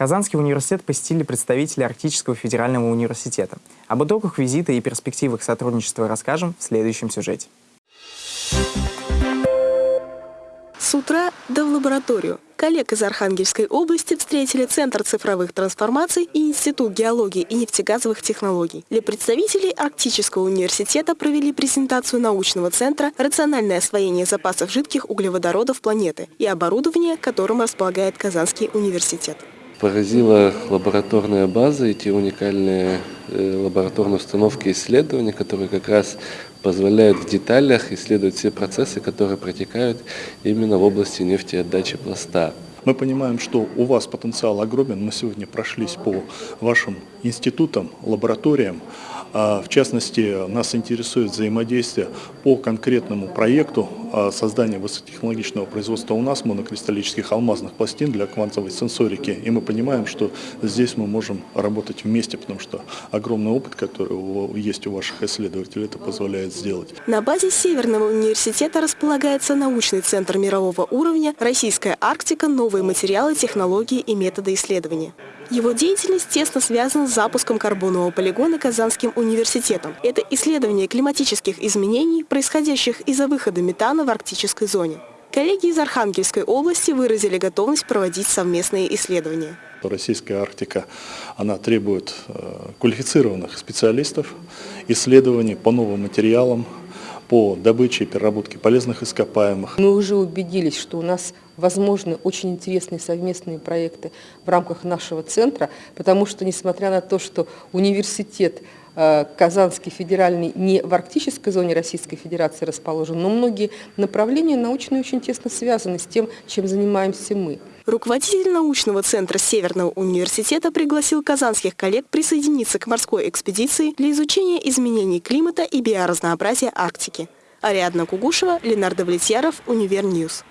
Казанский университет посетили представители Арктического федерального университета. Об итогах визита и перспективах сотрудничества расскажем в следующем сюжете. С утра да в лабораторию. Коллег из Архангельской области встретили Центр цифровых трансформаций и Институт геологии и нефтегазовых технологий. Для представителей Арктического университета провели презентацию научного центра «Рациональное освоение запасов жидких углеводородов планеты» и оборудование, которым располагает Казанский университет. Поразила лабораторная база и те уникальные э, лабораторные установки и исследования, которые как раз позволяют в деталях исследовать все процессы, которые протекают именно в области нефтеотдачи пласта. Мы понимаем, что у вас потенциал огромен. Мы сегодня прошлись по вашим институтам, лабораториям. А, в частности, нас интересует взаимодействие по конкретному проекту а, создания высокотехнологичного производства у нас монокристаллических алмазных пластин для квантовой сенсорики. И мы понимаем, что здесь мы можем работать вместе, потому что огромный опыт, который есть у ваших исследователей, это позволяет сделать. На базе Северного университета располагается научный центр мирового уровня «Российская Арктика. Новые материалы, технологии и методы исследования». Его деятельность тесно связана с запуском карбонового полигона Казанским университетом. Это исследование климатических изменений, происходящих из-за выхода метана в арктической зоне. Коллеги из Архангельской области выразили готовность проводить совместные исследования. Российская Арктика она требует э, квалифицированных специалистов, исследований по новым материалам, по добыче и переработке полезных ископаемых. Мы уже убедились, что у нас возможны очень интересные совместные проекты в рамках нашего центра, потому что, несмотря на то, что университет Казанский федеральный не в арктической зоне Российской Федерации расположен, но многие направления научные очень тесно связаны с тем, чем занимаемся мы. Руководитель научного центра Северного университета пригласил казанских коллег присоединиться к морской экспедиции для изучения изменений климата и биоразнообразия Арктики. Ариадна Кугушева, Ленардо Влетьяров, Univer News.